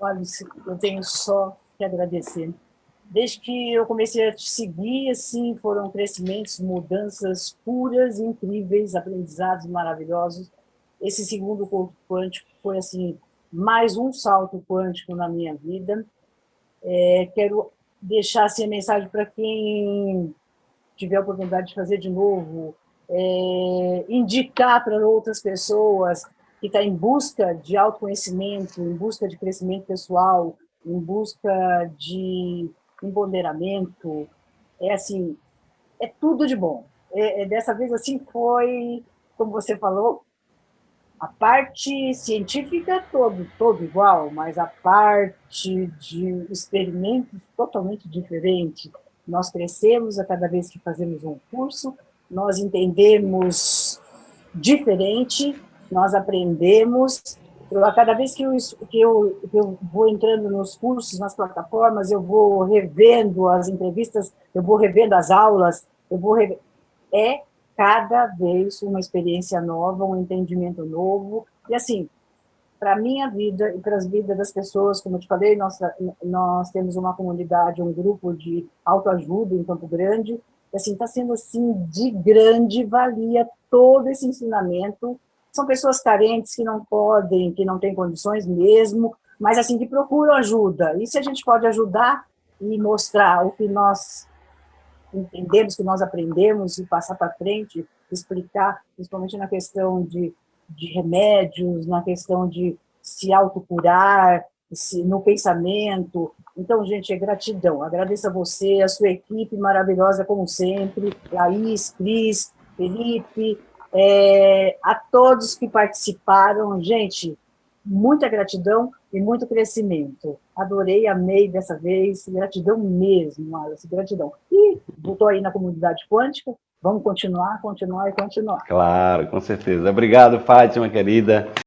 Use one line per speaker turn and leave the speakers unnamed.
Olha, eu tenho só que agradecer. Desde que eu comecei a te seguir, assim, foram crescimentos, mudanças puras, incríveis, aprendizados maravilhosos. Esse segundo corpo quântico foi, assim, mais um salto quântico na minha vida. É, quero deixar assim, a mensagem para quem tiver a oportunidade de fazer de novo, é, indicar para outras pessoas que está em busca de autoconhecimento, em busca de crescimento pessoal, em busca de empoderamento, é assim, é tudo de bom. É, é, dessa vez assim foi, como você falou, a parte científica todo, todo igual, mas a parte de experimentos totalmente diferente. Nós crescemos a cada vez que fazemos um curso, nós entendemos diferente, nós aprendemos. Eu, a cada vez que eu, que, eu, que eu vou entrando nos cursos, nas plataformas, eu vou revendo as entrevistas, eu vou revendo as aulas, eu vou revendo. É cada vez uma experiência nova, um entendimento novo. E assim, para a minha vida e para as vidas das pessoas, como eu te falei, nós, nós temos uma comunidade, um grupo de autoajuda em Campo Grande, e assim, está sendo assim de grande valia todo esse ensinamento. São pessoas carentes que não podem, que não têm condições mesmo, mas assim, que procuram ajuda. E se a gente pode ajudar e mostrar o que nós entendemos, que nós aprendemos e passar para frente, explicar, principalmente na questão de, de remédios, na questão de se autocurar, se, no pensamento. Então, gente, é gratidão. Agradeço a você, a sua equipe maravilhosa, como sempre, Laís, Cris, Felipe, é, a todos que participaram. Gente, muita gratidão e muito crescimento. Adorei, amei dessa vez, gratidão mesmo, Alice, gratidão. E voltou aí na comunidade quântica, vamos continuar, continuar e continuar.
Claro, com certeza. Obrigado, Fátima, querida.